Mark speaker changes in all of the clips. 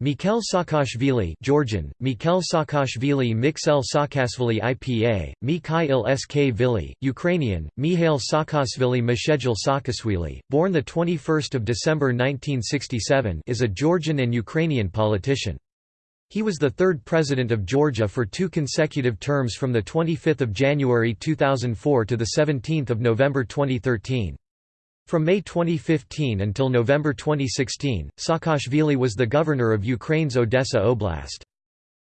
Speaker 1: Mikhail Saakashvili Georgian, Mikhail Saakashvili Mikhail Saakashvili IPA, Mikhail Skvili, Ukrainian, Mihail Saakashvili Meshedjil Saakashvili, born 21 December 1967 is a Georgian and Ukrainian politician. He was the third president of Georgia for two consecutive terms from 25 January 2004 to 17 November 2013. From May 2015 until November 2016, Saakashvili was the governor of Ukraine's Odessa Oblast.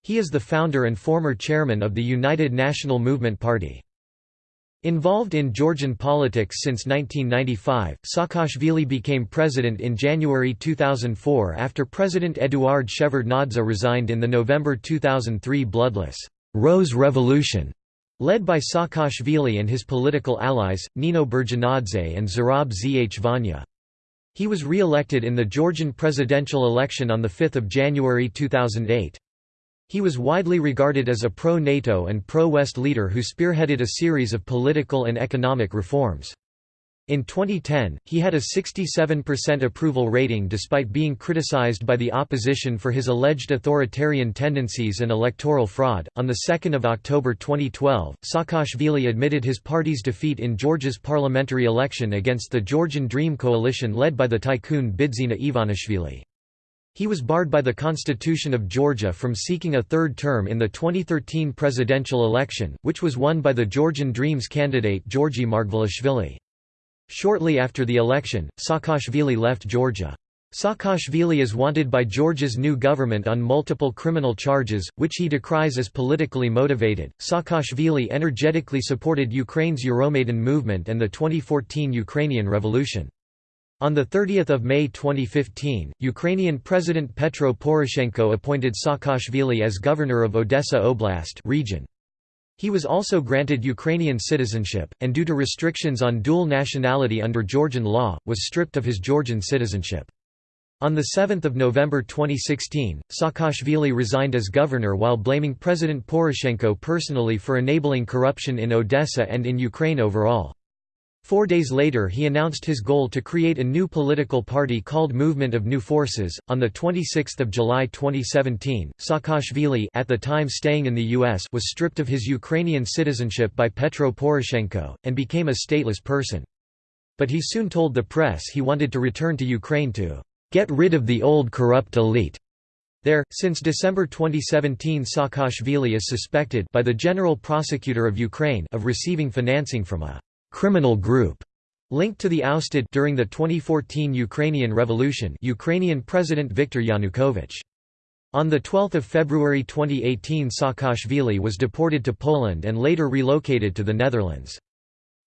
Speaker 1: He is the founder and former chairman of the United National Movement Party. Involved in Georgian politics since 1995, Saakashvili became president in January 2004 after President Eduard Shevardnadze resigned in the November 2003 bloodless «Rose Revolution» Led by Saakashvili and his political allies, Nino Burjanadze and Zurab Zhvania. He was re-elected in the Georgian presidential election on 5 January 2008. He was widely regarded as a pro-NATO and pro-West leader who spearheaded a series of political and economic reforms. In 2010, he had a 67% approval rating despite being criticized by the opposition for his alleged authoritarian tendencies and electoral fraud. On the 2nd of October 2012, Saakashvili admitted his party's defeat in Georgia's parliamentary election against the Georgian Dream coalition led by the tycoon Bidzina Ivanishvili. He was barred by the Constitution of Georgia from seeking a third term in the 2013 presidential election, which was won by the Georgian Dreams candidate Georgi Margvelashvili. Shortly after the election, Saakashvili left Georgia. Saakashvili is wanted by Georgia's new government on multiple criminal charges, which he decries as politically motivated. Saakashvili energetically supported Ukraine's Euromaidan movement and the 2014 Ukrainian Revolution. On 30 May 2015, Ukrainian President Petro Poroshenko appointed Saakashvili as governor of Odessa Oblast region. He was also granted Ukrainian citizenship, and due to restrictions on dual nationality under Georgian law, was stripped of his Georgian citizenship. On 7 November 2016, Saakashvili resigned as governor while blaming President Poroshenko personally for enabling corruption in Odessa and in Ukraine overall. Four days later, he announced his goal to create a new political party called Movement of New Forces. On the 26th of July 2017, Saakashvili, at the time staying in the U.S., was stripped of his Ukrainian citizenship by Petro Poroshenko and became a stateless person. But he soon told the press he wanted to return to Ukraine to get rid of the old corrupt elite. There, since December 2017 Saakashvili is suspected by the General Prosecutor of Ukraine of receiving financing from a criminal group linked to the ousted during the 2014 Ukrainian Revolution Ukrainian President Viktor Yanukovych. On the 12 February 2018 Saakashvili was deported to Poland and later relocated to the Netherlands.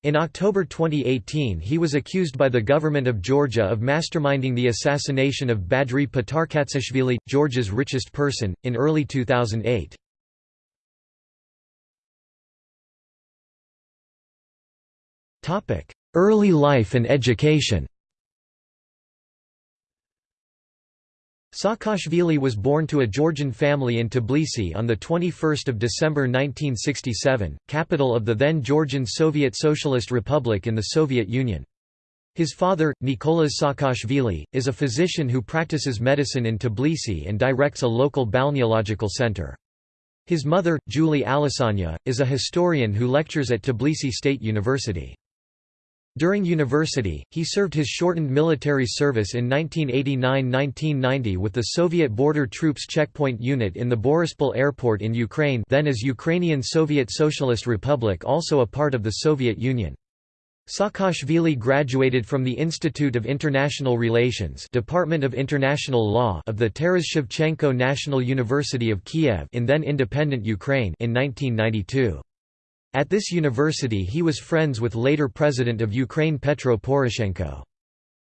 Speaker 1: In October 2018 he was accused by the government of Georgia of masterminding the assassination of Badri Patarkatsishvili, Georgia's richest person, in early 2008. Early life and education Saakashvili was born to a Georgian family in Tbilisi on 21 December 1967, capital of the then Georgian Soviet Socialist Republic in the Soviet Union. His father, Nicolas Saakashvili, is a physician who practices medicine in Tbilisi and directs a local balneological center. His mother, Giuli Alasania, is a historian who lectures at Tbilisi State University. During university, he served his shortened military service in 1989–1990 with the Soviet Border Troops Checkpoint Unit in the Borispol Airport in Ukraine then as Ukrainian Soviet Socialist Republic also a part of the Soviet Union. Saakashvili graduated from the Institute of International Relations Department of International Law of the Taras Shevchenko National University of Kiev in then independent Ukraine in 1992. At this university he was friends with later President of Ukraine Petro Poroshenko.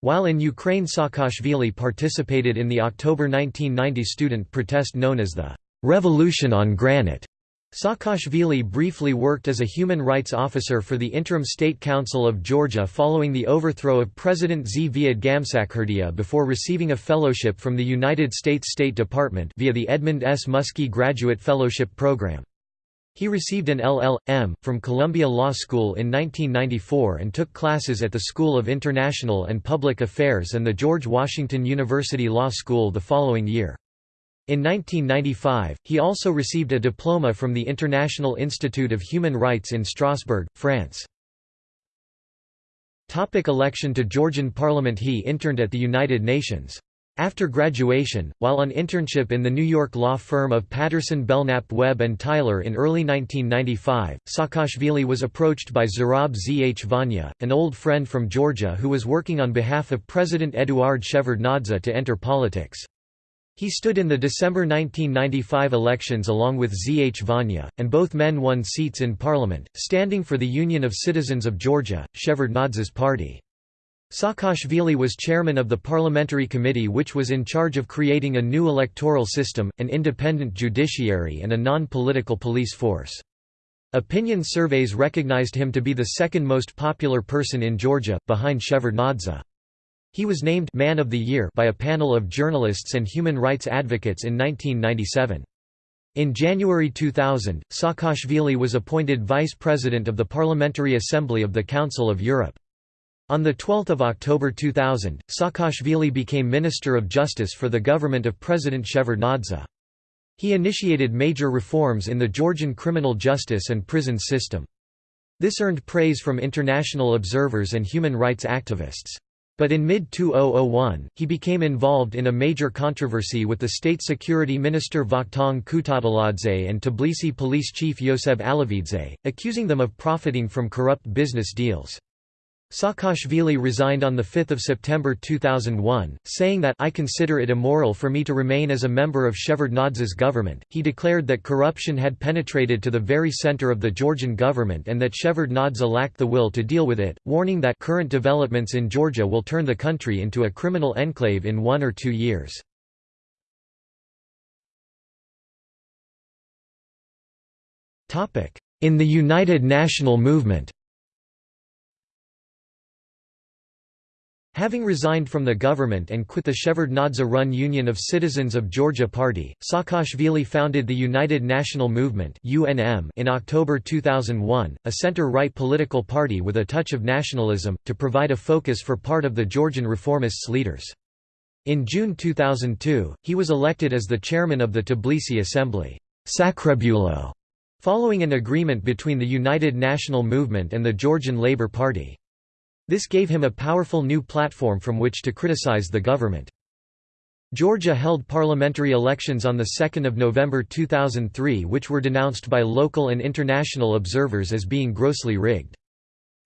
Speaker 1: While in Ukraine Saakashvili participated in the October 1990 student protest known as the «Revolution on Granite». Saakashvili briefly worked as a human rights officer for the Interim State Council of Georgia following the overthrow of President Zviad Gamsakhurdia before receiving a fellowship from the United States State Department via the Edmund S. Muskie Graduate Fellowship Program. He received an LL.M. from Columbia Law School in 1994 and took classes at the School of International and Public Affairs and the George Washington University Law School the following year. In 1995, he also received a diploma from the International Institute of Human Rights in Strasbourg, France. Topic election to Georgian parliament He interned at the United Nations. After graduation, while on internship in the New York law firm of Patterson Belknap Webb and Tyler in early 1995, Saakashvili was approached by Zurab Zhvania, an old friend from Georgia who was working on behalf of President Eduard Shevardnadze to enter politics. He stood in the December 1995 elections along with Zhvania, and both men won seats in parliament, standing for the Union of Citizens of Georgia, Shevardnadze's party. Saakashvili was chairman of the parliamentary committee which was in charge of creating a new electoral system, an independent judiciary and a non-political police force. Opinion surveys recognized him to be the second most popular person in Georgia, behind Shevardnadze. He was named Man of the Year by a panel of journalists and human rights advocates in 1997. In January 2000, Saakashvili was appointed Vice President of the Parliamentary Assembly of the Council of Europe. On 12 October 2000, Saakashvili became Minister of Justice for the government of President Shevardnadze. He initiated major reforms in the Georgian criminal justice and prison system. This earned praise from international observers and human rights activists. But in mid-2001, he became involved in a major controversy with the state security minister Vakhtang Kutateladze and Tbilisi police chief Yoseb Alavidze, accusing them of profiting from corrupt business deals. Saakashvili resigned on 5 September 2001, saying that I consider it immoral for me to remain as a member of Shevardnadze's government. He declared that corruption had penetrated to the very center of the Georgian government and that Shevardnadze lacked the will to deal with it, warning that current developments in Georgia will turn the country into a criminal enclave in one or two years. In the United National Movement Having resigned from the government and quit the Shevardnadze-run Union of Citizens of Georgia Party, Saakashvili founded the United National Movement in October 2001, a center-right political party with a touch of nationalism, to provide a focus for part of the Georgian reformists' leaders. In June 2002, he was elected as the chairman of the Tbilisi Assembly following an agreement between the United National Movement and the Georgian Labour Party. This gave him a powerful new platform from which to criticize the government. Georgia held parliamentary elections on 2 November 2003 which were denounced by local and international observers as being grossly rigged.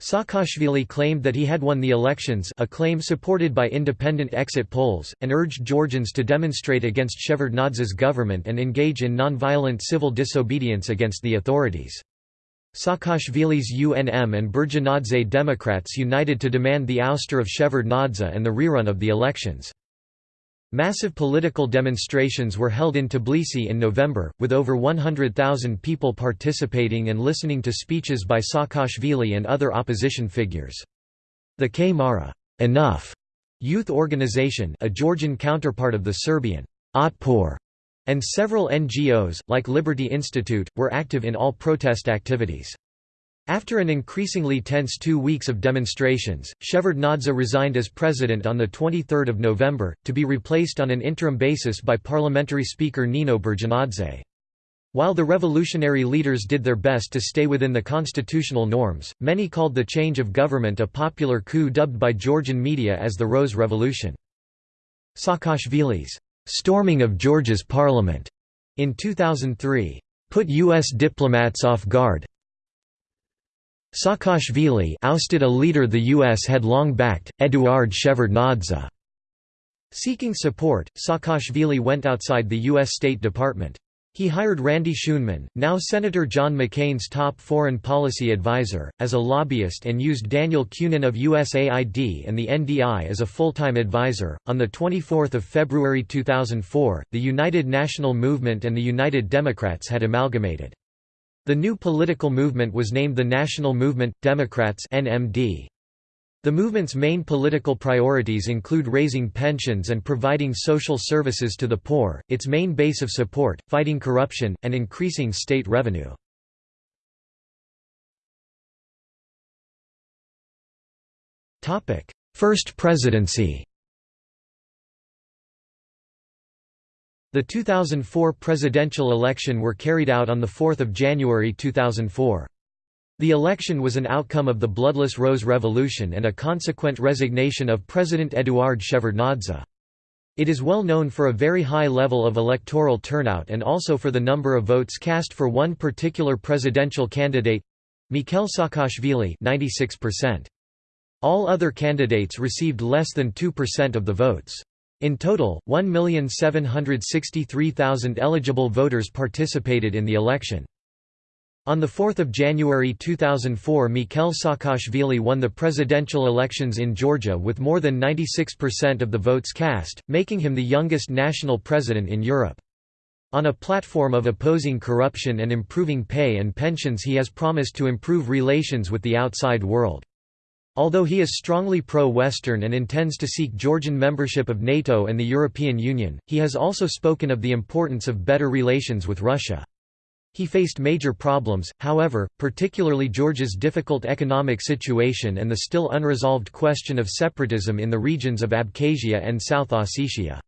Speaker 1: Saakashvili claimed that he had won the elections a claim supported by independent exit polls, and urged Georgians to demonstrate against Shevardnadze's government and engage in nonviolent civil disobedience against the authorities. Saakashvili's UNM and Burjanadze Democrats united to demand the ouster of Shevardnadze and the rerun of the elections. Massive political demonstrations were held in Tbilisi in November, with over 100,000 people participating and listening to speeches by Saakashvili and other opposition figures. The K-Mara Enough youth organization a Georgian counterpart of the Serbian Otpor and several NGOs, like Liberty Institute, were active in all protest activities. After an increasingly tense two weeks of demonstrations, Shevardnadze resigned as president on 23 November, to be replaced on an interim basis by parliamentary speaker Nino Burjanadze. While the revolutionary leaders did their best to stay within the constitutional norms, many called the change of government a popular coup dubbed by Georgian media as the Rose Revolution. Saakashvili's storming of Georgia's parliament in 2003 put U.S. diplomats off guard. Saakashvili ousted a leader the U.S. had long backed, Eduard Shevardnadze. Seeking support, Saakashvili went outside the U.S. State Department. He hired Randy Scheunemann, now Senator John McCain's top foreign policy advisor, as a lobbyist and used Daniel Kunin of USAID and the NDI as a full-time advisor. On the 24th of February 2004, the United National Movement and the United Democrats had amalgamated. The new political movement was named the National Movement Democrats (NMD). The movement's main political priorities include raising pensions and providing social services to the poor, its main base of support, fighting corruption, and increasing state revenue. First presidency The 2004 presidential election were carried out on 4 January 2004. The election was an outcome of the Bloodless Rose Revolution and a consequent resignation of President Eduard Shevardnadze. It is well known for a very high level of electoral turnout and also for the number of votes cast for one particular presidential candidate—Mikhail Saakashvili 96%. All other candidates received less than 2% of the votes. In total, 1,763,000 eligible voters participated in the election. On 4 January 2004 Mikhail Saakashvili won the presidential elections in Georgia with more than 96% of the votes cast, making him the youngest national president in Europe. On a platform of opposing corruption and improving pay and pensions he has promised to improve relations with the outside world. Although he is strongly pro-Western and intends to seek Georgian membership of NATO and the European Union, he has also spoken of the importance of better relations with Russia. He faced major problems, however, particularly Georgia's difficult economic situation and the still unresolved question of separatism in the regions of Abkhazia and South Ossetia.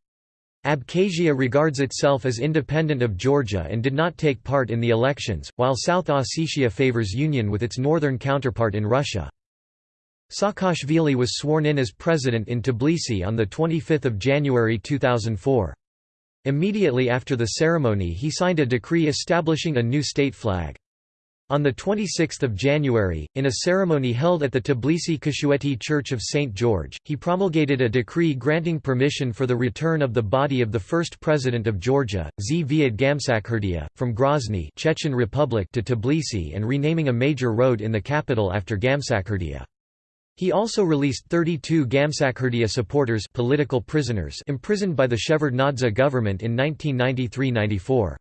Speaker 1: Abkhazia regards itself as independent of Georgia and did not take part in the elections, while South Ossetia favors union with its northern counterpart in Russia. Saakashvili was sworn in as president in Tbilisi on 25 January 2004. Immediately after the ceremony he signed a decree establishing a new state flag. On 26 January, in a ceremony held at the Tbilisi Kashueti Church of St. George, he promulgated a decree granting permission for the return of the body of the first president of Georgia, Zviad Gamsakhurdia, from Grozny Chechen Republic to Tbilisi and renaming a major road in the capital after Gamsakhurdia. He also released 32 Gamsakhurdia supporters political prisoners imprisoned by the Shevardnadze government in 1993–94.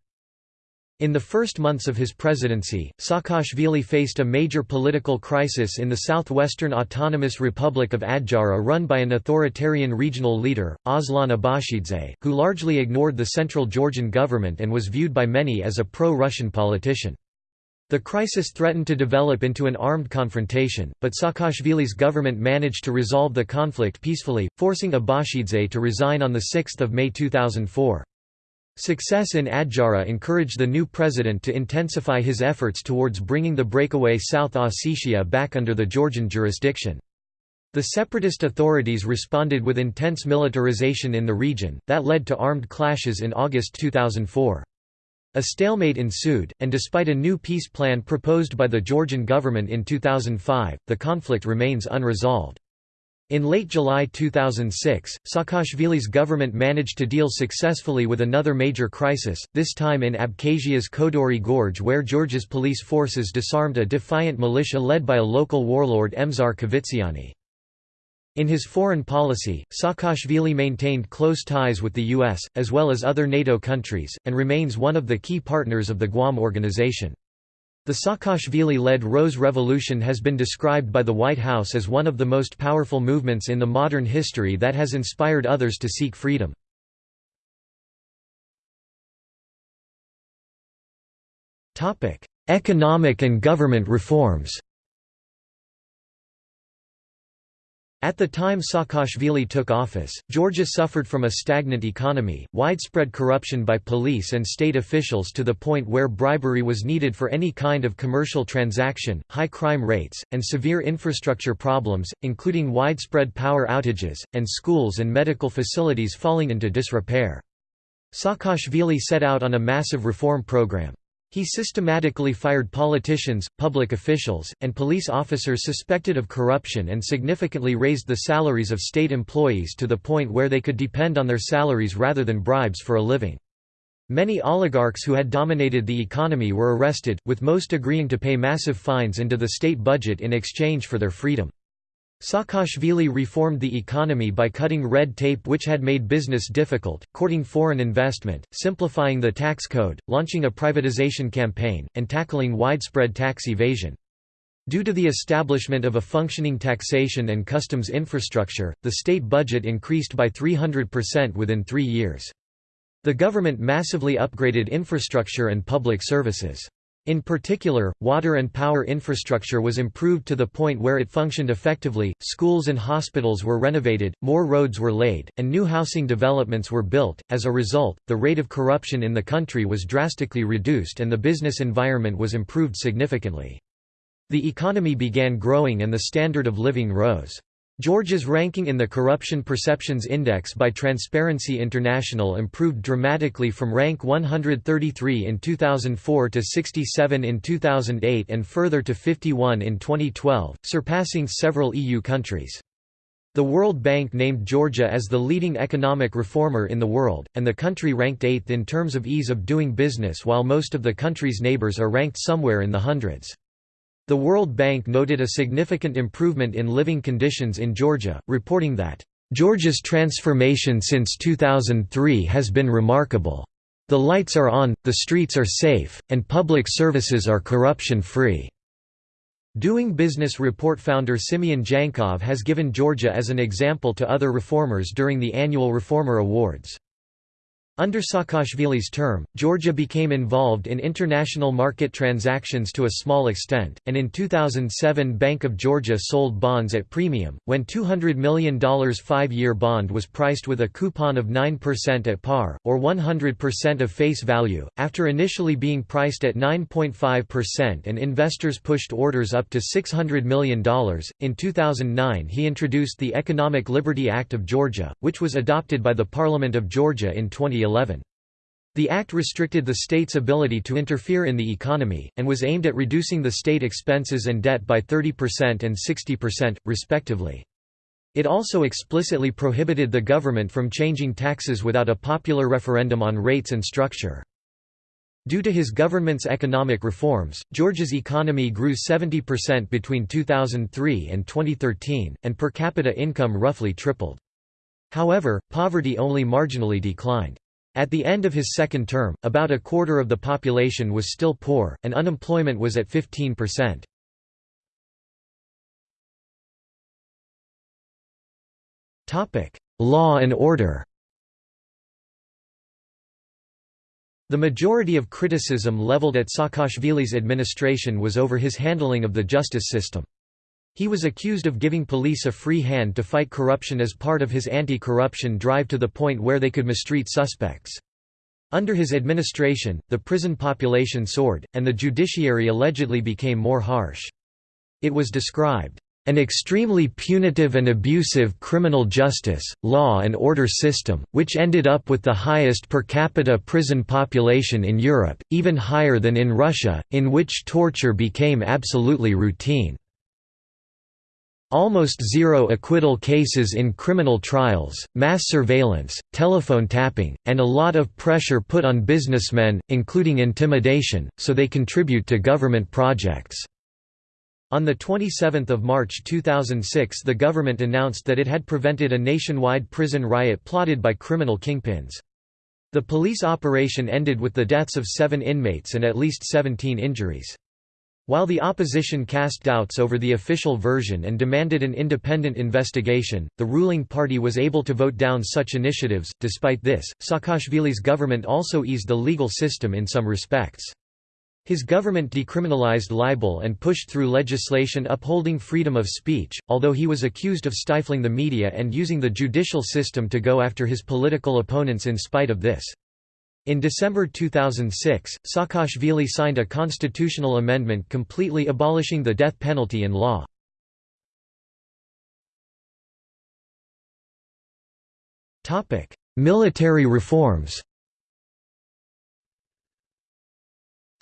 Speaker 1: In the first months of his presidency, Saakashvili faced a major political crisis in the southwestern autonomous Republic of Adjara run by an authoritarian regional leader, Aslan Abashidze, who largely ignored the central Georgian government and was viewed by many as a pro-Russian politician. The crisis threatened to develop into an armed confrontation, but Saakashvili's government managed to resolve the conflict peacefully, forcing Abashidze to resign on 6 May 2004. Success in Adjara encouraged the new president to intensify his efforts towards bringing the breakaway South Ossetia back under the Georgian jurisdiction. The separatist authorities responded with intense militarization in the region, that led to armed clashes in August 2004. A stalemate ensued, and despite a new peace plan proposed by the Georgian government in 2005, the conflict remains unresolved. In late July 2006, Saakashvili's government managed to deal successfully with another major crisis, this time in Abkhazia's Kodori Gorge where Georgia's police forces disarmed a defiant militia led by a local warlord Emzar Kvitsiani. In his foreign policy, Saakashvili maintained close ties with the US, as well as other NATO countries, and remains one of the key partners of the Guam Organization. The Saakashvili-led Rose Revolution has been described by the White House as one of the most powerful movements in the modern history that has inspired others to seek freedom. Economic and government reforms At the time Saakashvili took office, Georgia suffered from a stagnant economy, widespread corruption by police and state officials to the point where bribery was needed for any kind of commercial transaction, high crime rates, and severe infrastructure problems, including widespread power outages, and schools and medical facilities falling into disrepair. Saakashvili set out on a massive reform program. He systematically fired politicians, public officials, and police officers suspected of corruption and significantly raised the salaries of state employees to the point where they could depend on their salaries rather than bribes for a living. Many oligarchs who had dominated the economy were arrested, with most agreeing to pay massive fines into the state budget in exchange for their freedom. Saakashvili reformed the economy by cutting red tape which had made business difficult, courting foreign investment, simplifying the tax code, launching a privatization campaign, and tackling widespread tax evasion. Due to the establishment of a functioning taxation and customs infrastructure, the state budget increased by 300% within three years. The government massively upgraded infrastructure and public services. In particular, water and power infrastructure was improved to the point where it functioned effectively, schools and hospitals were renovated, more roads were laid, and new housing developments were built. As a result, the rate of corruption in the country was drastically reduced and the business environment was improved significantly. The economy began growing and the standard of living rose. Georgia's ranking in the Corruption Perceptions Index by Transparency International improved dramatically from rank 133 in 2004 to 67 in 2008 and further to 51 in 2012, surpassing several EU countries. The World Bank named Georgia as the leading economic reformer in the world, and the country ranked eighth in terms of ease of doing business while most of the country's neighbors are ranked somewhere in the hundreds. The World Bank noted a significant improvement in living conditions in Georgia, reporting that, "...Georgia's transformation since 2003 has been remarkable. The lights are on, the streets are safe, and public services are corruption-free." Doing Business Report founder Simeon Djankov has given Georgia as an example to other reformers during the annual Reformer Awards. Under Saakashvili's term, Georgia became involved in international market transactions to a small extent, and in 2007 Bank of Georgia sold bonds at premium, when $200 million five-year bond was priced with a coupon of 9% at par, or 100% of face value, after initially being priced at 9.5% and investors pushed orders up to $600 million. In 2009 he introduced the Economic Liberty Act of Georgia, which was adopted by the Parliament of Georgia in 2011. 2011. The act restricted the state's ability to interfere in the economy, and was aimed at reducing the state expenses and debt by 30% and 60%, respectively. It also explicitly prohibited the government from changing taxes without a popular referendum on rates and structure. Due to his government's economic reforms, Georgia's economy grew 70% between 2003 and 2013, and per capita income roughly tripled. However, poverty only marginally declined. At the end of his second term, about a quarter of the population was still poor, and unemployment was at 15%. Law and order The majority of criticism leveled at Saakashvili's administration was over his handling of the justice system. He was accused of giving police a free hand to fight corruption as part of his anti-corruption drive to the point where they could mistreat suspects. Under his administration, the prison population soared, and the judiciary allegedly became more harsh. It was described, "...an extremely punitive and abusive criminal justice, law and order system, which ended up with the highest per capita prison population in Europe, even higher than in Russia, in which torture became absolutely routine." Almost zero acquittal cases in criminal trials, mass surveillance, telephone tapping, and a lot of pressure put on businessmen, including intimidation, so they contribute to government projects. On 27 March 2006 the government announced that it had prevented a nationwide prison riot plotted by criminal kingpins. The police operation ended with the deaths of seven inmates and at least 17 injuries. While the opposition cast doubts over the official version and demanded an independent investigation, the ruling party was able to vote down such initiatives. Despite this, Saakashvili's government also eased the legal system in some respects. His government decriminalized libel and pushed through legislation upholding freedom of speech, although he was accused of stifling the media and using the judicial system to go after his political opponents in spite of this. In December 2006, Saakashvili signed a constitutional amendment completely abolishing the death penalty in law. Military reforms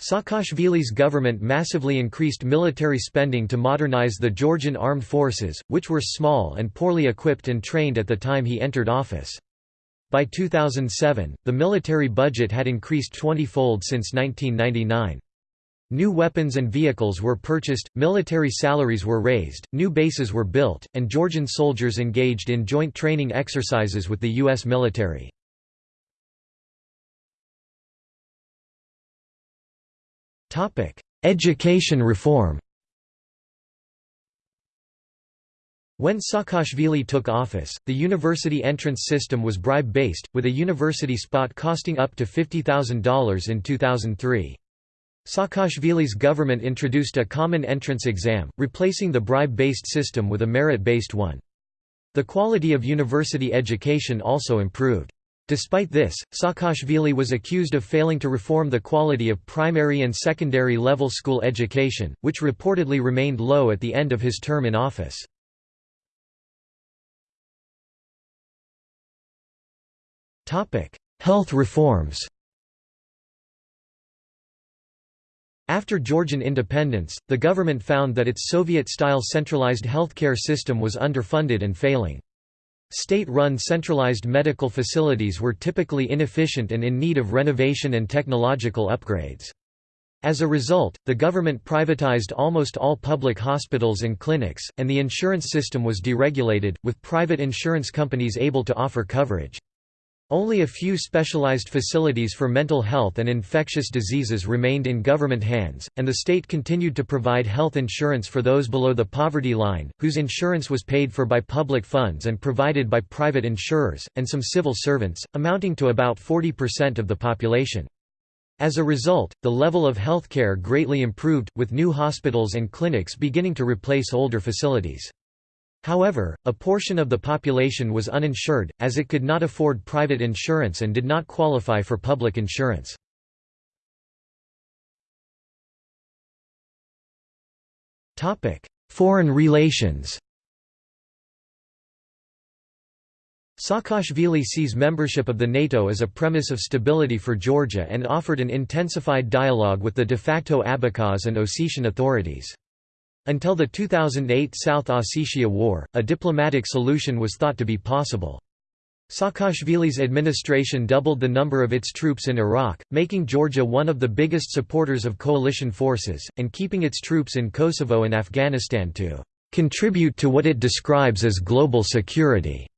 Speaker 1: Saakashvili's government massively increased military spending to modernize the Georgian armed forces, which were small and poorly equipped and trained at the time he entered office. By 2007, the military budget had increased 20-fold since 1999. New weapons and vehicles were purchased, military salaries were raised, new bases were built, and Georgian soldiers engaged in joint training exercises with the U.S. military. Education reform When Saakashvili took office, the university entrance system was bribe-based, with a university spot costing up to $50,000 in 2003. Saakashvili's government introduced a common entrance exam, replacing the bribe-based system with a merit-based one. The quality of university education also improved. Despite this, Saakashvili was accused of failing to reform the quality of primary and secondary level school education, which reportedly remained low at the end of his term in office. Health reforms After Georgian independence, the government found that its Soviet-style centralized healthcare system was underfunded and failing. State-run centralized medical facilities were typically inefficient and in need of renovation and technological upgrades. As a result, the government privatized almost all public hospitals and clinics, and the insurance system was deregulated, with private insurance companies able to offer coverage. Only a few specialized facilities for mental health and infectious diseases remained in government hands, and the state continued to provide health insurance for those below the poverty line, whose insurance was paid for by public funds and provided by private insurers, and some civil servants, amounting to about 40% of the population. As a result, the level of healthcare greatly improved, with new hospitals and clinics beginning to replace older facilities. However, a portion of the population was uninsured, as it could not afford private insurance and did not qualify for public insurance. Foreign relations Saakashvili sees membership of the NATO as a premise of stability for Georgia and offered an intensified dialogue with the de facto Abkhaz and Ossetian authorities. Until the 2008 South Ossetia War, a diplomatic solution was thought to be possible. Saakashvili's administration doubled the number of its troops in Iraq, making Georgia one of the biggest supporters of coalition forces, and keeping its troops in Kosovo and Afghanistan to contribute to what it describes as global security.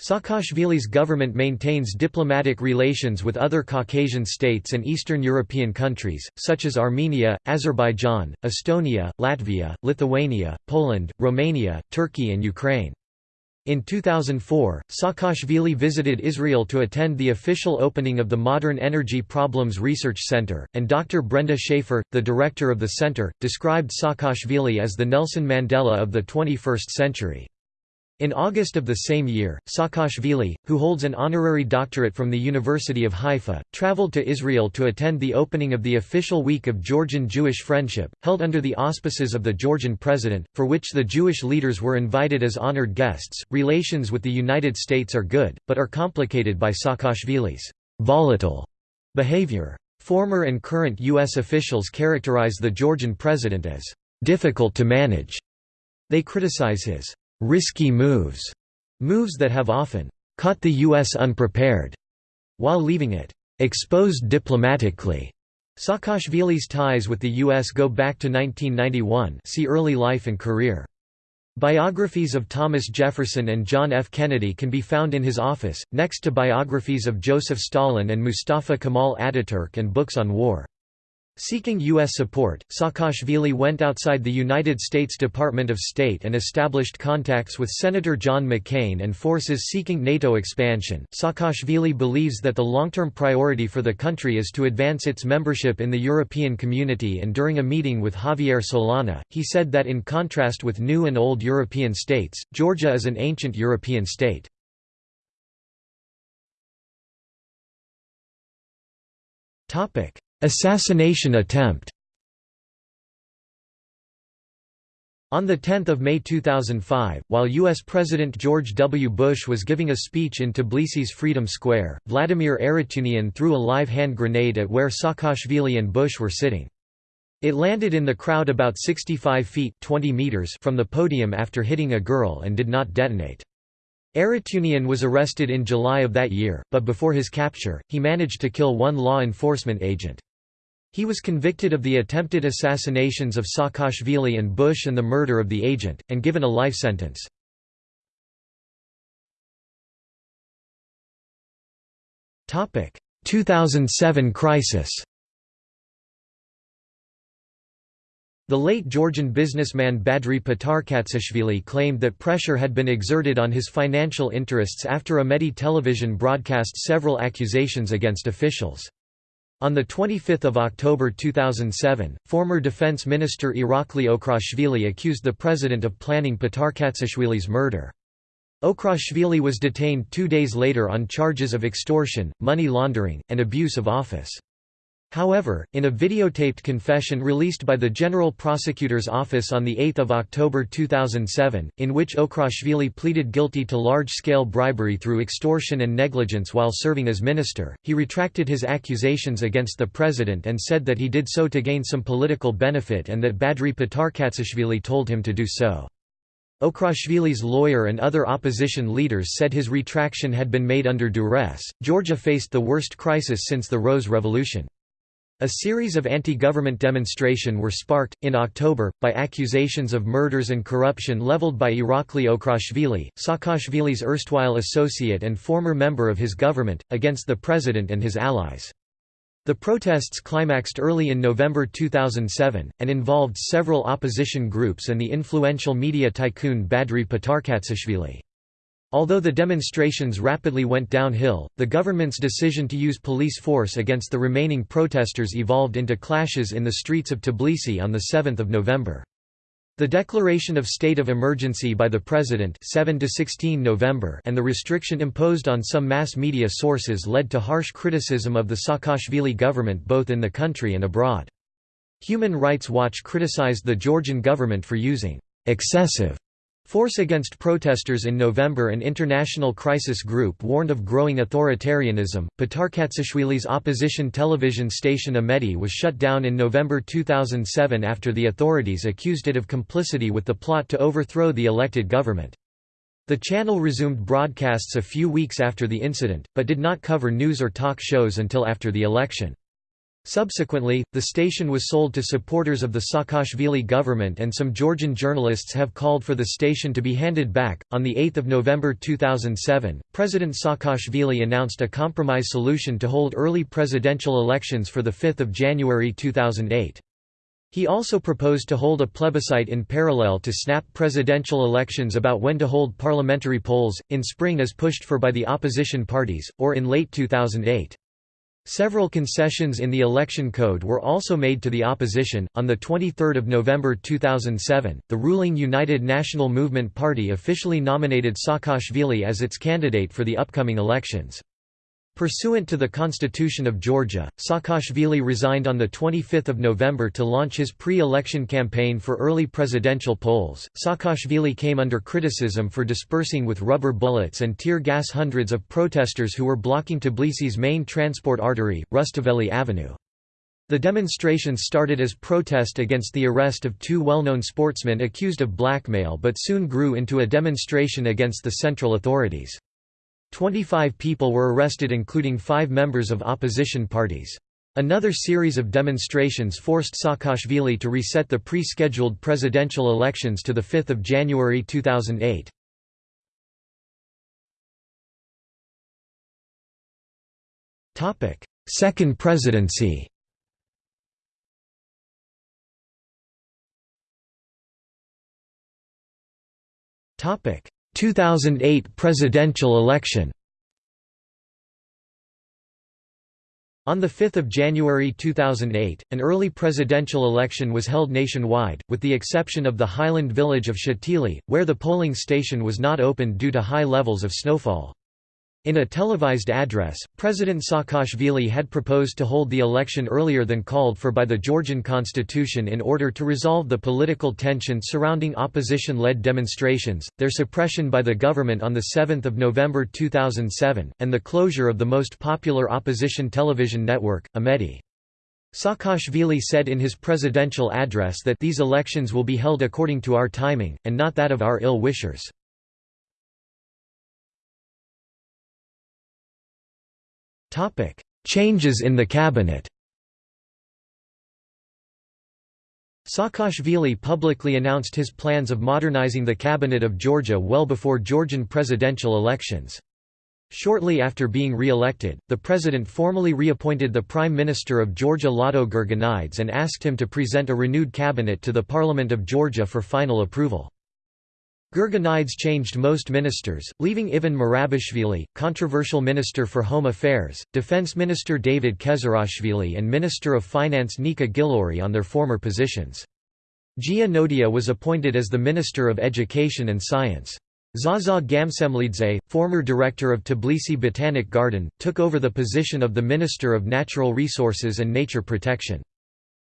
Speaker 1: Saakashvili's government maintains diplomatic relations with other Caucasian states and Eastern European countries, such as Armenia, Azerbaijan, Estonia, Latvia, Lithuania, Poland, Romania, Turkey and Ukraine. In 2004, Saakashvili visited Israel to attend the official opening of the Modern Energy Problems Research Center, and Dr. Brenda Shaffer, the director of the center, described Saakashvili as the Nelson Mandela of the 21st century. In August of the same year, Saakashvili, who holds an honorary doctorate from the University of Haifa, traveled to Israel to attend the opening of the official Week of Georgian-Jewish Friendship, held under the auspices of the Georgian president, for which the Jewish leaders were invited as honored guests. Relations with the United States are good, but are complicated by Saakashvili's volatile behavior. Former and current U.S. officials characterize the Georgian president as difficult to manage. They criticize his risky moves, moves that have often caught the U.S. unprepared, while leaving it exposed diplomatically. Saakashvili's ties with the U.S. go back to 1991 see early life and career. Biographies of Thomas Jefferson and John F. Kennedy can be found in his office, next to biographies of Joseph Stalin and Mustafa Kemal Ataturk and books on war. Seeking U.S. support, Saakashvili went outside the United States Department of State and established contacts with Senator John McCain and forces seeking NATO expansion. Saakashvili believes that the long-term priority for the country is to advance its membership in the European community and during a meeting with Javier Solana, he said that in contrast with new and old European states, Georgia is an ancient European state. Topic Assassination attempt On 10 May 2005, while U.S. President George W. Bush was giving a speech in Tbilisi's Freedom Square, Vladimir Arutyunian threw a live hand grenade at where Saakashvili and Bush were sitting. It landed in the crowd about 65 feet 20 meters from the podium after hitting a girl and did not detonate. Arutyunian was arrested in July of that year, but before his capture, he managed to kill one law enforcement agent. He was convicted of the attempted assassinations of Saakashvili and Bush and the murder of the agent, and given a life sentence. Topic: 2007 crisis. The late Georgian businessman Badri Patarkatsishvili claimed that pressure had been exerted on his financial interests after Imedi television broadcast several accusations against officials. On 25 October 2007, former Defense Minister Irakli Okruashvili accused the president of planning Patarkatsishvili's murder. Okruashvili was detained two days later on charges of extortion, money laundering, and abuse of office. However, in a videotaped confession released by the General Prosecutor's Office on 8 October 2007, in which Okruashvili pleaded guilty to large-scale bribery through extortion and negligence while serving as minister, he retracted his accusations against the president and said that he did so to gain some political benefit and that Badri Patarkatsishvili told him to do so. Okruashvili's lawyer and other opposition leaders said his retraction had been made under duress. Georgia faced the worst crisis since the Rose Revolution. A series of anti-government demonstration were sparked, in October, by accusations of murders and corruption leveled by Irakli Okruashvili, Saakashvili's erstwhile associate and former member of his government, against the president and his allies. The protests climaxed early in November 2007, and involved several opposition groups and the influential media tycoon Badri Patarkatsishvili. Although the demonstrations rapidly went downhill, the government's decision to use police force against the remaining protesters evolved into clashes in the streets of Tbilisi on 7 November. The declaration of state of emergency by the president 7 to 16 November and the restriction imposed on some mass media sources led to harsh criticism of the Saakashvili government both in the country and abroad. Human Rights Watch criticized the Georgian government for using excessive Force against protesters in November An international crisis group warned of growing authoritarianism. Patarkatsishvili's opposition television station Imedi was shut down in November 2007 after the authorities accused it of complicity with the plot to overthrow the elected government. The channel resumed broadcasts a few weeks after the incident, but did not cover news or talk shows until after the election. Subsequently, the station was sold to supporters of the Saakashvili government and some Georgian journalists have called for the station to be handed back. On 8 November 2007, President Saakashvili announced a compromise solution to hold early presidential elections for 5 January 2008. He also proposed to hold a plebiscite in parallel to snap presidential elections about when to hold parliamentary polls, in spring as pushed for by the opposition parties, or in late 2008. Several concessions in the election code were also made to the opposition. On the 23rd of November 2007, the ruling United National Movement Party officially nominated Saakashvili as its candidate for the upcoming elections. Pursuant to the Constitution of Georgia, Saakashvili resigned on 25 November to launch his pre-election campaign for early presidential polls. Saakashvili came under criticism for dispersing with rubber bullets and tear gas hundreds of protesters who were blocking Tbilisi's main transport artery, Rustaveli Avenue. The demonstrations started as protest against the arrest of two well-known sportsmen accused of blackmail but soon grew into a demonstration against the central authorities. Twenty-five people were arrested including five members of opposition parties. Another series of demonstrations forced Saakashvili to reset the pre-scheduled presidential elections to 5 January 2008. Second presidency Topic 2008 presidential election On 5 January 2008, an early presidential election was held nationwide, with the exception of the highland village of Shatili, where the polling station was not opened due to high levels of snowfall. In a televised address, President Saakashvili had proposed to hold the election earlier than called for by the Georgian constitution in order to resolve the political tension surrounding opposition-led demonstrations, their suppression by the government on 7 November 2007, and the closure of the most popular opposition television network, Imedi. Saakashvili said in his presidential address that these elections will be held according to our timing, and not that of our ill-wishers. Topic: Changes in the cabinet. Saakashvili publicly announced his plans of modernizing the cabinet of Georgia well before Georgian presidential elections. Shortly after being re-elected, the president formally reappointed the Prime Minister of Georgia Lado Gurgenidze and asked him to present a renewed cabinet to the Parliament of Georgia for final approval. Gurgenidze changed most ministers, leaving Ivan Merabishvili, controversial Minister for Home Affairs, Defense Minister David Kezerashvili and Minister of Finance Nika Gilauri on their former positions. Gia Nodia was appointed as the Minister of Education and Science. Zaza Gamsemlidze, former director of Tbilisi Botanic Garden, took over the position of the Minister of Natural Resources and Nature Protection.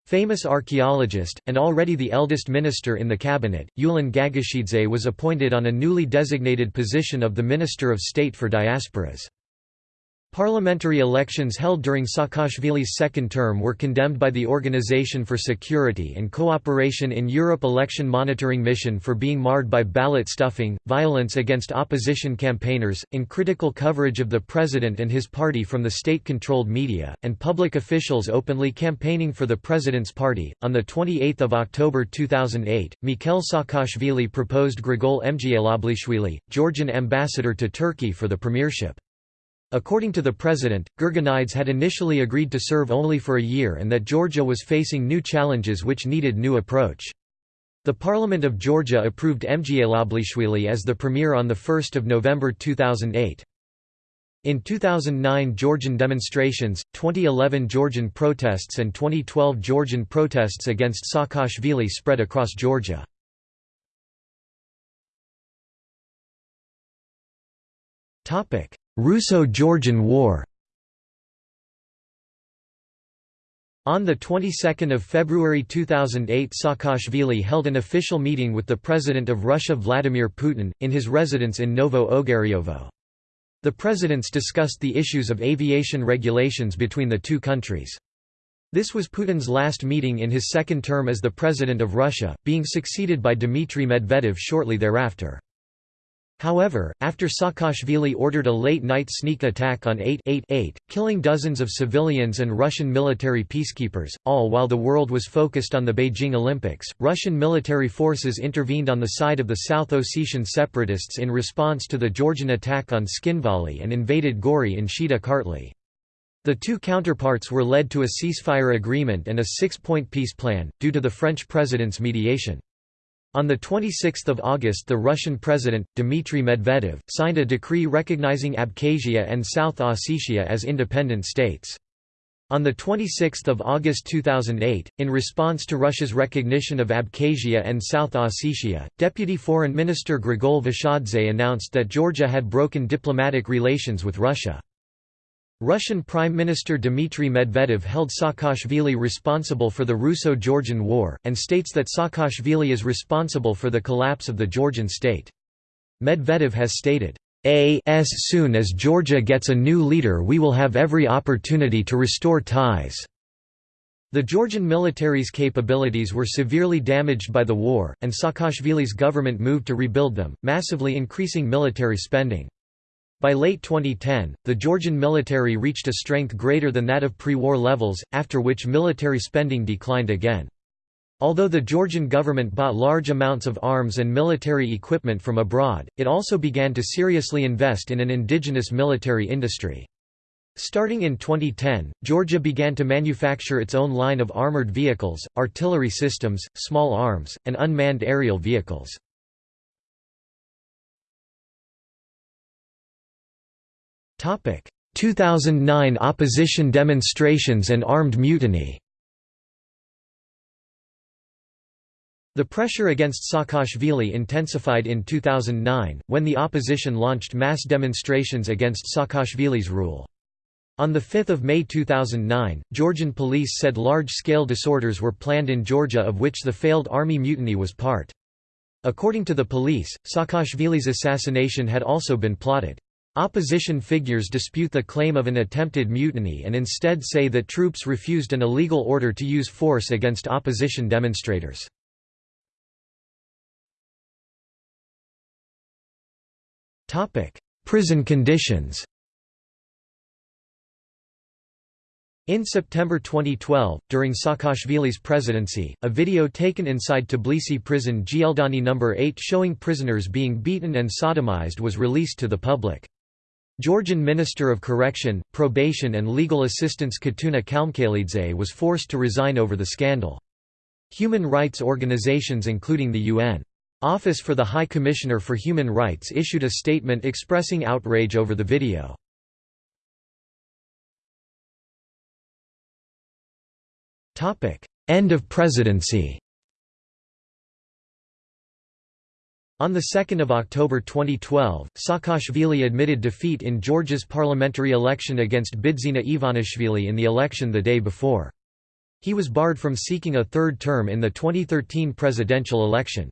Speaker 1: Famous archaeologist, and already the eldest minister in the cabinet, Yulian Gagoshidze was appointed on a newly designated position of the Minister of State for Diasporas. Parliamentary elections held during Saakashvili's second term were condemned by the Organization for Security and Cooperation in Europe election monitoring mission for being marred by ballot stuffing, violence against opposition campaigners, uncritical coverage of the president and his party from the state-controlled media, and public officials openly campaigning for the president's party. On the 28th of October 2008, Mikhail Saakashvili proposed Grigol Mgaloblishvili, Georgian ambassador to Turkey for the premiership. According to the president, Gurgenidze had initially agreed to serve only for a year and that Georgia was facing new challenges which needed new approach. The Parliament of Georgia approved Mgaloblishvili as the premier on 1 November 2008. In 2009 Georgian demonstrations, 2011 Georgian protests and 2012 Georgian protests against Saakashvili spread across Georgia. Russo-Georgian War On the 22nd of February 2008 Saakashvili held an official meeting with the President of Russia Vladimir Putin, in his residence in Novo Ogaryovo. The presidents discussed the issues of aviation regulations between the two countries. This was Putin's last meeting in his second term as the President of Russia, being succeeded by Dmitry Medvedev shortly thereafter. However, after Saakashvili ordered a late-night sneak attack on 8-8-8, killing dozens of civilians and Russian military peacekeepers, all while the world was focused on the Beijing Olympics, Russian military forces intervened on the side of the South Ossetian separatists in response to the Georgian attack on Tskhinvali and invaded Gori in Shida Kartli. The two counterparts were led to a ceasefire agreement and a six-point peace plan, due to the French president's mediation. On 26 August the Russian President, Dmitry Medvedev, signed a decree recognizing Abkhazia and South Ossetia as independent states. On 26 August 2008, in response to Russia's recognition of Abkhazia and South Ossetia, Deputy Foreign Minister Grigol Vashadze announced that Georgia had broken diplomatic relations with Russia. Russian Prime Minister Dmitry Medvedev held Saakashvili responsible for the Russo-Georgian War, and states that Saakashvili is responsible for the collapse of the Georgian state. Medvedev has stated, as soon as Georgia gets a new leader we will have every opportunity to restore ties." The Georgian military's capabilities were severely damaged by the war, and Saakashvili's government moved to rebuild them, massively increasing military spending. By late 2010, the Georgian military reached a strength greater than that of pre-war levels, after which military spending declined again. Although the Georgian government bought large amounts of arms and military equipment from abroad, it also began to seriously invest in an indigenous military industry. Starting in 2010, Georgia began to manufacture its own line of armored vehicles, artillery systems, small arms, and unmanned aerial vehicles. 2009 opposition demonstrations and armed mutiny The pressure against Saakashvili intensified in 2009, when the opposition launched mass demonstrations against Saakashvili's rule. On 5 May 2009, Georgian police said large-scale disorders were planned in Georgia of which the failed army mutiny was part. According to the police, Saakashvili's assassination had also been plotted. Opposition figures dispute the claim of an attempted mutiny and instead say that troops refused an illegal order to use force against opposition demonstrators. Prison conditions In September 2012, during Saakashvili's presidency, a video taken inside Tbilisi prison Gldani No. 8 showing prisoners being beaten and sodomized was released to the public. Georgian Minister of Correction, Probation and Legal Assistance Khatuna Kalmakhelidze was forced to resign over the scandal. Human rights organizations including the UN Office for the High Commissioner for Human Rights issued a statement expressing outrage over the video. End of presidency On 2 October 2012, Saakashvili admitted defeat in Georgia's parliamentary election against Bidzina Ivanishvili in the election the day before. He was barred from seeking a third term in the 2013 presidential election.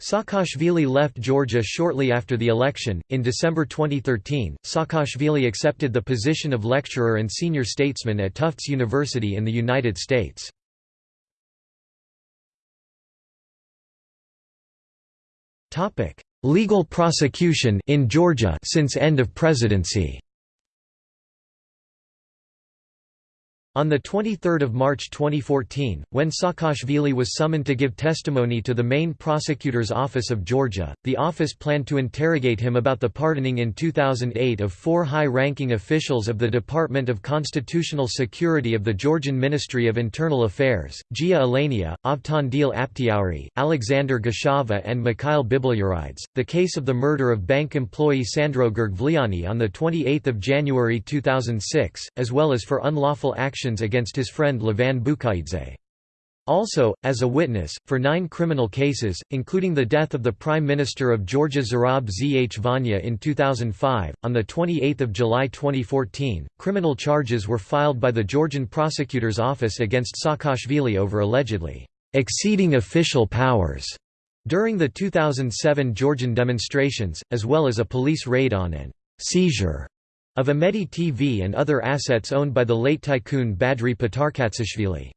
Speaker 1: Saakashvili left Georgia shortly after the election. In December 2013, Saakashvili accepted the position of lecturer and senior statesman at Tufts University in the United States. Legal prosecution in Georgia since end of presidency On 23 March 2014, when Saakashvili was summoned to give testimony to the main prosecutor's office of Georgia, the office planned to interrogate him about the pardoning in 2008 of four high-ranking officials of the Department of Constitutional Security of the Georgian Ministry of Internal Affairs, Gia Alania, Avtandil Aptsiauri, Alexander Gachava and Mikhail Bibliarides. The case of the murder of bank employee Sandro Girgvliani on 28 January 2006, as well as for unlawful action against his friend Levan Bukhaidze. Also, as a witness, for nine criminal cases, including the death of the Prime Minister of Georgia Zurab Zhvania in 2005, on 28 July 2014, criminal charges were filed by the Georgian Prosecutor's Office against Saakashvili over allegedly exceeding official powers during the 2007 Georgian demonstrations, as well as a police raid on an seizure of Imedi TV and other assets owned by the late tycoon Badri Patarkatsishvili.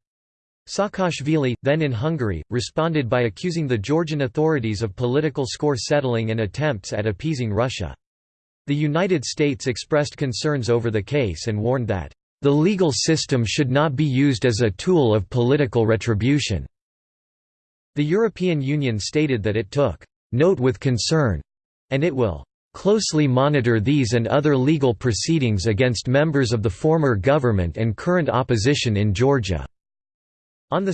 Speaker 1: Saakashvili, then in Hungary, responded by accusing the Georgian authorities of political score settling and attempts at appeasing Russia. The United States expressed concerns over the case and warned that, "...the legal system should not be used as a tool of political retribution." The European Union stated that it took, "...note with concern," and it will closely monitor these and other legal proceedings against members of the former government and current opposition in Georgia." On 2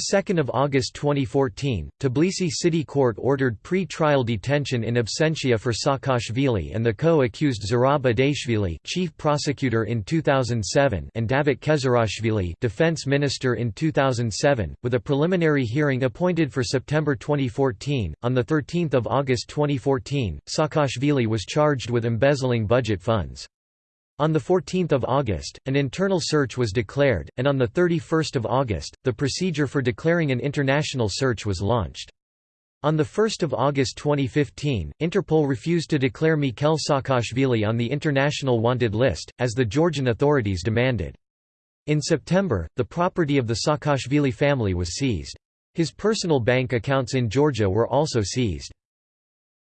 Speaker 1: August 2014, Tbilisi City Court ordered pre-trial detention in absentia for Saakashvili and the co-accused Zurab Adeishvili chief prosecutor in 2007 and Davit Kezerashvili defense minister in 2007, with a preliminary hearing appointed for September 2014. On 13 August 2014, Saakashvili was charged with embezzling budget funds. On 14 August, an internal search was declared, and on 31 August, the procedure for declaring an international search was launched. On 1 August 2015, Interpol refused to declare Mikhail Saakashvili on the international wanted list, as the Georgian authorities demanded. In September, the property of the Saakashvili family was seized. His personal bank accounts in Georgia were also seized.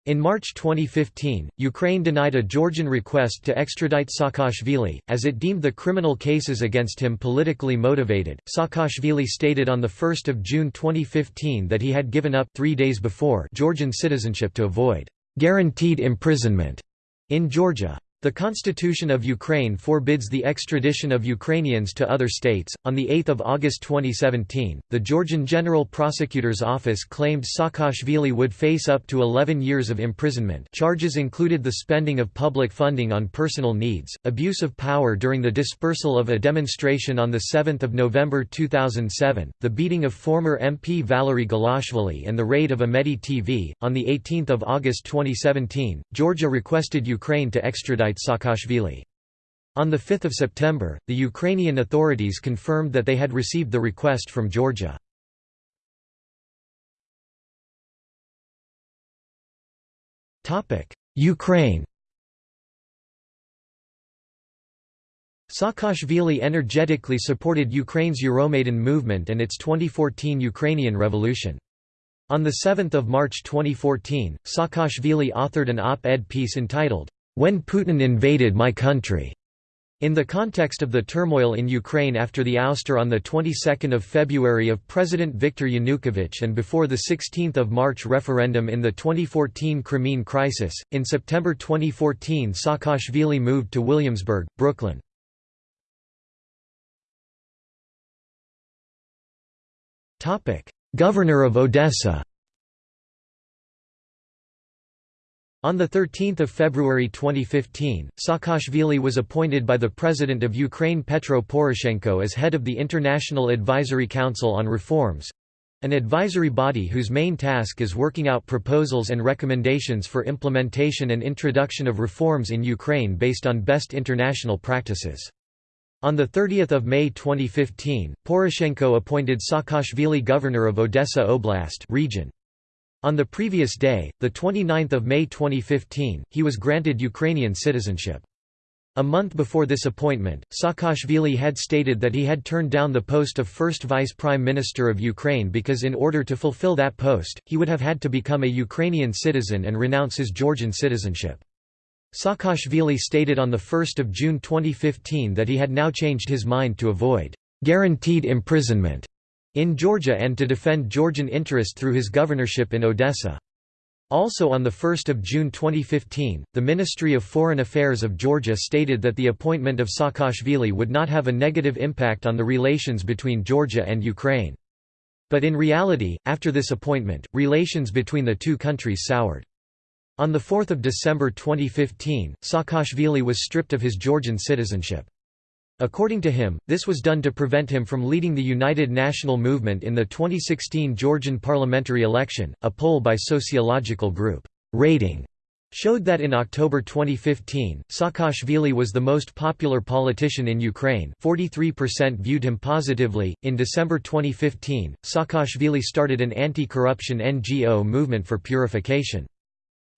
Speaker 1: In March 2015, Ukraine denied a Georgian request to extradite Saakashvili, as it deemed the criminal cases against him politically motivated. Saakashvili stated on 1 June 2015 that he had given up three days before Georgian citizenship to avoid guaranteed imprisonment in Georgia. The Constitution of Ukraine forbids the extradition of Ukrainians to other states. On 8 August 2017, the Georgian General Prosecutor's Office claimed Saakashvili would face up to 11 years of imprisonment. Charges included the spending of public funding on personal needs, abuse of power during the dispersal of a demonstration on 7 November 2007, the beating of former MP Valery Gelashvili, and the raid of Imedi TV. On 18 August 2017, Georgia requested Ukraine to extradite Saakashvili. On 5 September, the Ukrainian authorities confirmed that they had received the request from Georgia. Ukraine Saakashvili energetically supported Ukraine's Euromaidan movement and its 2014 Ukrainian Revolution. On 7 March 2014, Saakashvili authored an op-ed piece entitled, when Putin invaded my country. In the context of the turmoil in Ukraine after the ouster on the 22nd of February of President Viktor Yanukovych and before the 16th of March referendum in the 2014 Crimean crisis, in September 2014 Saakashvili moved to Williamsburg, Brooklyn. Governor of Odessa On 13 February 2015, Saakashvili was appointed by the President of Ukraine Petro Poroshenko as head of the International Advisory Council on Reforms—an advisory body whose main task is working out proposals and recommendations for implementation and introduction of reforms in Ukraine based on best international practices. On 30 May 2015, Poroshenko appointed Saakashvili governor of Odessa Oblast region. On the previous day, 29 May 2015, he was granted Ukrainian citizenship. A month before this appointment, Saakashvili had stated that he had turned down the post of first vice prime minister of Ukraine because in order to fulfill that post, he would have had to become a Ukrainian citizen and renounce his Georgian citizenship. Saakashvili stated on 1 June 2015 that he had now changed his mind to avoid «guaranteed imprisonment» in Georgia and to defend Georgian interest through his governorship in Odessa. Also on 1 June 2015, the Ministry of Foreign Affairs of Georgia stated that the appointment of Saakashvili would not have a negative impact on the relations between Georgia and Ukraine. But in reality, after this appointment, relations between the two countries soured. On 4 December 2015, Saakashvili was stripped of his Georgian citizenship. According to him, this was done to prevent him from leading the United National Movement in the 2016 Georgian parliamentary election. A poll by sociological group Rating showed that in October 2015, Saakashvili was the most popular politician in Ukraine 43% viewed him positively. In December 2015, Saakashvili started an anti-corruption NGO movement for purification.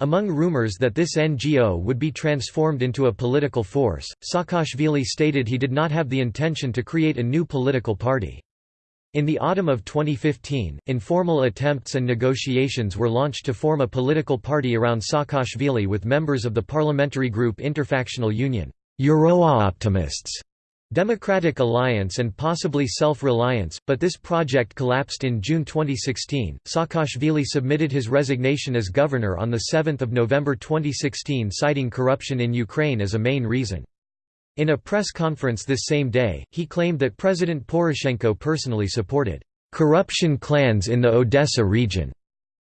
Speaker 1: Among rumors that this NGO would be transformed into a political force, Saakashvili stated he did not have the intention to create a new political party. In the autumn of 2015, informal attempts and negotiations were launched to form a political party around Saakashvili with members of the parliamentary group Interfactional Union Euro-optimists Democratic Alliance and possibly Self-Reliance, but this project collapsed in June 2016. Saakashvili submitted his resignation as governor on 7 November 2016 citing corruption in Ukraine as a main reason. In a press conference this same day, he claimed that President Poroshenko personally supported corruption clans in the Odessa region,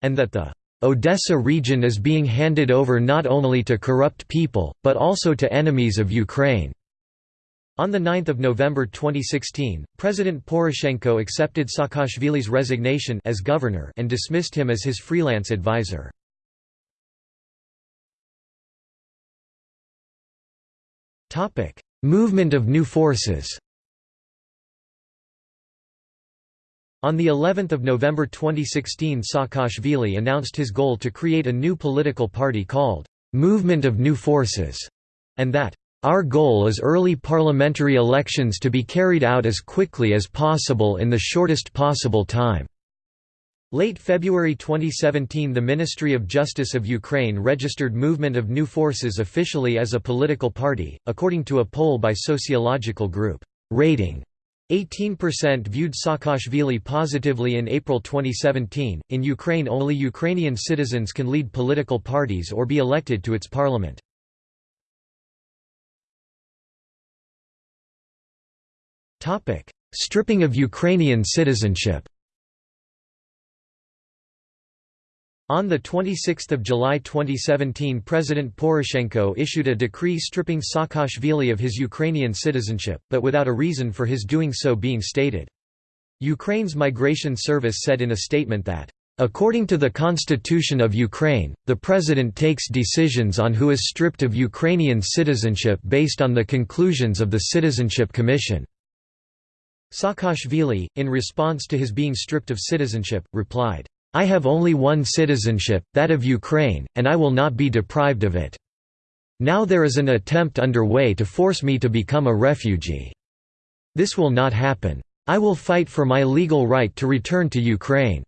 Speaker 1: and that the Odessa region is being handed over not only to corrupt people, but also to enemies of Ukraine. On 9 November 2016, President Poroshenko accepted Saakashvili's resignation as governor and dismissed him as his freelance advisor. Movement of new forces On the 11th of November 2016 Saakashvili announced his goal to create a new political party called «Movement of New Forces» and that our goal is early parliamentary elections to be carried out as quickly as possible in the shortest possible time." Late February 2017 the Ministry of Justice of Ukraine registered Movement of New Forces officially as a political party, according to a poll by sociological group, Rating. 18% viewed Saakashvili positively in April 2017. In Ukraine, only Ukrainian citizens can lead political parties or be elected to its parliament. Stripping of Ukrainian citizenship On 26 July 2017 President Poroshenko issued a decree stripping Saakashvili of his Ukrainian citizenship, but without a reason for his doing so being stated. Ukraine's Migration Service said in a statement that, "...according to the Constitution of Ukraine, the President takes decisions on who is stripped of Ukrainian citizenship based on the conclusions of the Citizenship Commission." Saakashvili, in response to his being stripped of citizenship, replied, I have only one citizenship, that of Ukraine, and I will not be deprived of it. Now there is an attempt underway to force me to become a refugee. This will not happen. I will fight for my legal right to return to Ukraine.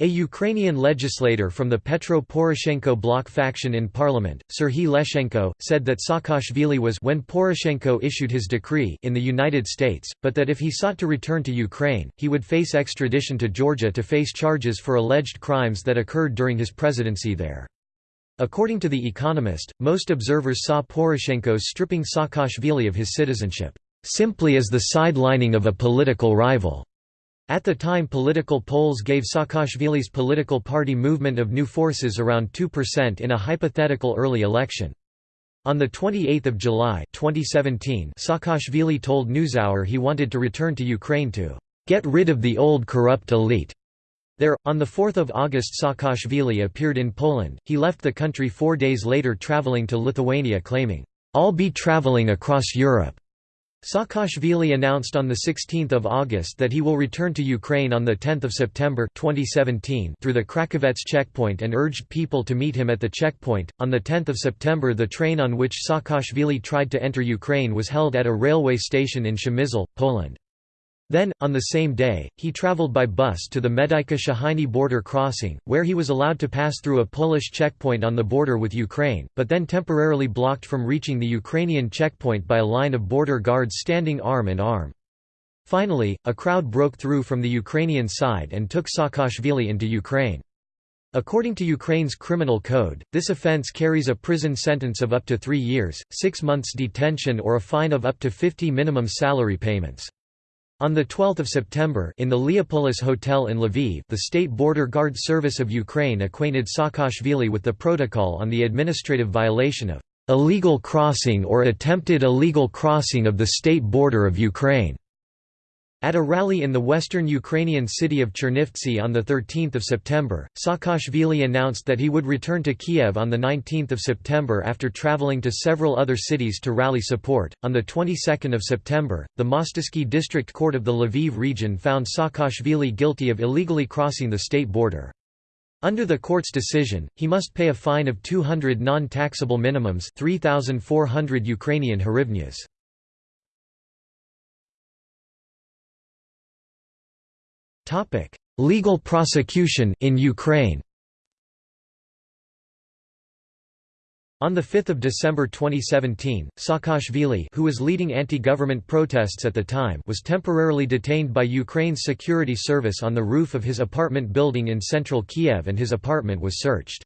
Speaker 1: A Ukrainian legislator from the Petro Poroshenko bloc faction in parliament, Serhiy Leshchenko, said that Saakashvili was when Poroshenko issued his decree in the United States, but that if he sought to return to Ukraine, he would face extradition to Georgia to face charges for alleged crimes that occurred during his presidency there. According to The Economist, most observers saw Poroshenko's stripping Saakashvili of his citizenship, "...simply as the sidelining of a political rival." At the time political polls gave Saakashvili's political party movement of new forces around 2% in a hypothetical early election. On 28 July 2017, Saakashvili told NewsHour he wanted to return to Ukraine to "...get rid of the old corrupt elite." There, on 4 August Saakashvili appeared in Poland, he left the country four days later traveling to Lithuania claiming, "'I'll be traveling across Europe' Saakashvili announced on 16 August that he will return to Ukraine on 10 September 2017 through the Krakovets checkpoint and urged people to meet him at the checkpoint. On 10 September the train on which Saakashvili tried to enter Ukraine was held at a railway station in Przemysl, Poland. Then, on the same day, he traveled by bus to the Medyka Shehyni border crossing, where he was allowed to pass through a Polish checkpoint on the border with Ukraine, but then temporarily blocked from reaching the Ukrainian checkpoint by a line of border guards standing arm in arm. Finally, a crowd broke through from the Ukrainian side and took Saakashvili into Ukraine. According to Ukraine's criminal code, this offence carries a prison sentence of up to three years, six months detention or a fine of up to 50 minimum salary payments. On 12 September in the Leopolis Hotel in Lviv the State Border Guard Service of Ukraine acquainted Saakashvili with the protocol on the administrative violation of "...illegal crossing or attempted illegal crossing of the state border of Ukraine." At a rally in the western Ukrainian city of Chernivtsi on 13 September, Saakashvili announced that he would return to Kiev on 19 September after traveling to several other cities to rally support. On the 22nd of September, the Mostysky District Court of the Lviv region found Saakashvili guilty of illegally crossing the state border. Under the court's decision, he must pay a fine of 200 non-taxable minimums 3,400 Ukrainian hryvnias. Topic: Legal prosecution in Ukraine. On 5 December 2017, Saakashvili who was leading anti-government protests at the time was temporarily detained by Ukraine's security service on the roof of his apartment building in central Kiev and his apartment was searched.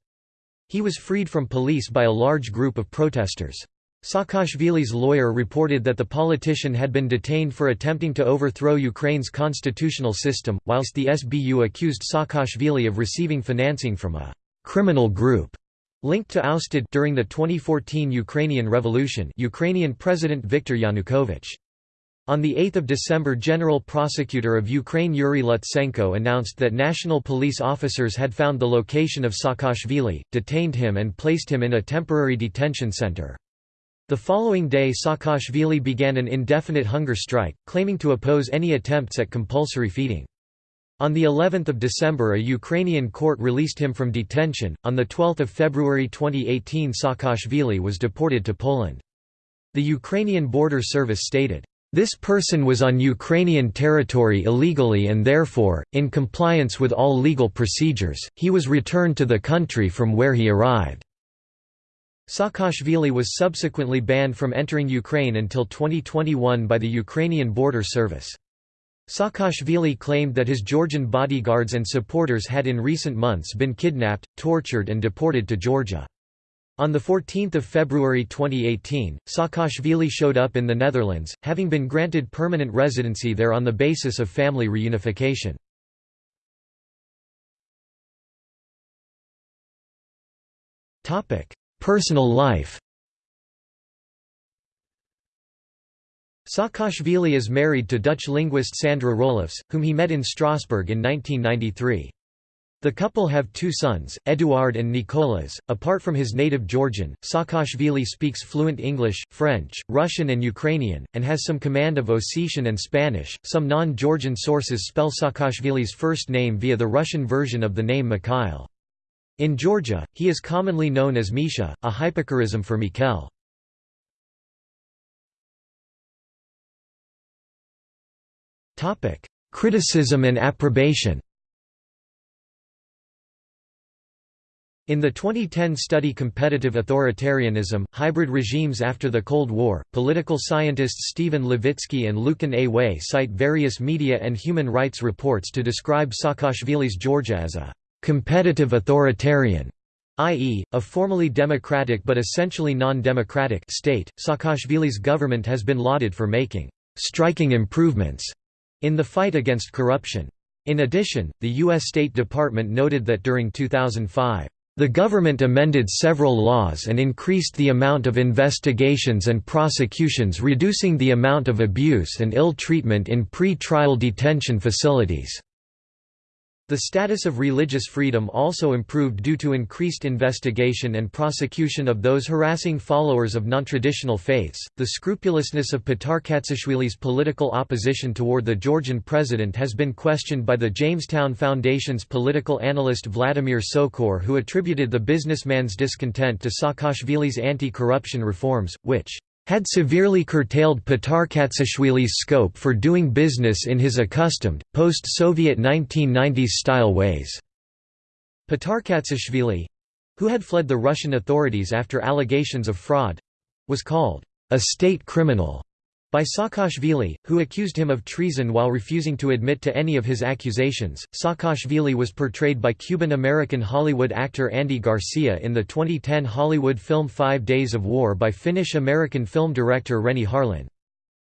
Speaker 1: He was freed from police by a large group of protesters. Saakashvili's lawyer reported that the politician had been detained for attempting to overthrow Ukraine's constitutional system, whilst the SBU accused Saakashvili of receiving financing from a «criminal group» linked to ousted during the 2014 Ukrainian Revolution Ukrainian President Viktor Yanukovych. On 8 December General Prosecutor of Ukraine Yuri Lutsenko announced that national police officers had found the location of Saakashvili, detained him and placed him in a temporary detention center. The following day Saakashvili began an indefinite hunger strike, claiming to oppose any attempts at compulsory feeding. On the 11th of December a Ukrainian court released him from detention. On the 12th of February 2018 Saakashvili was deported to Poland. The Ukrainian Border Service stated, "This person was on Ukrainian territory illegally and therefore, in compliance with all legal procedures, he was returned to the country from where he arrived." Saakashvili was subsequently banned from entering Ukraine until 2021 by the Ukrainian Border Service. Saakashvili claimed that his Georgian bodyguards and supporters had in recent months been kidnapped, tortured and deported to Georgia. On 14 February 2018, Saakashvili showed up in the Netherlands, having been granted permanent residency there on the basis of family reunification. Personal life Saakashvili is married to Dutch linguist Sandra Roelofs, whom he met in Strasbourg in 1993. The couple have two sons, Eduard and Nicolas. Apart from his native Georgian, Saakashvili speaks fluent English, French, Russian, and Ukrainian, and has some command of Ossetian and Spanish. Some non Georgian sources spell Saakashvili's first name via the Russian version of the name Mikhail. In Georgia, he is commonly known as Misha, a hypocorism for Mikheil. Criticism and approbation In the 2010 study Competitive Authoritarianism, Hybrid Regimes After the Cold War, political scientists Stephen Levitsky and Lucan A. Way cite various media and human rights reports to describe Saakashvili's Georgia as a competitive authoritarian, i.e., a formally democratic but essentially non-democratic state. Saakashvili's government has been lauded for making striking improvements in the fight against corruption. In addition, the U.S. State Department noted that during 2005, the government amended several laws and increased the amount of investigations and prosecutions reducing the amount of abuse and ill treatment in pre-trial detention facilities. The status of religious freedom also improved due to increased investigation and prosecution of those harassing followers of nontraditional faiths. The scrupulousness of Patarkatsishvili's political opposition toward the Georgian president has been questioned by the Jamestown Foundation's political analyst Vladimir Socor, who attributed the businessman's discontent to Saakashvili's anti corruption reforms, which had severely curtailed Patarkatsishvili's scope for doing business in his accustomed, post-Soviet 1990s-style ways. Patarkatsishvili—who had fled the Russian authorities after allegations of fraud—was called a state criminal by Saakashvili, who accused him of treason while refusing to admit to any of his accusations. Saakashvili was portrayed by Cuban American Hollywood actor Andy Garcia in the 2010 Hollywood film Five Days of War by Finnish American film director Renny Harlin.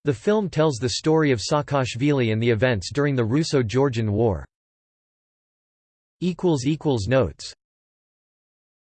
Speaker 1: The film tells the story of Saakashvili and the events during the Russo Georgian War. Notes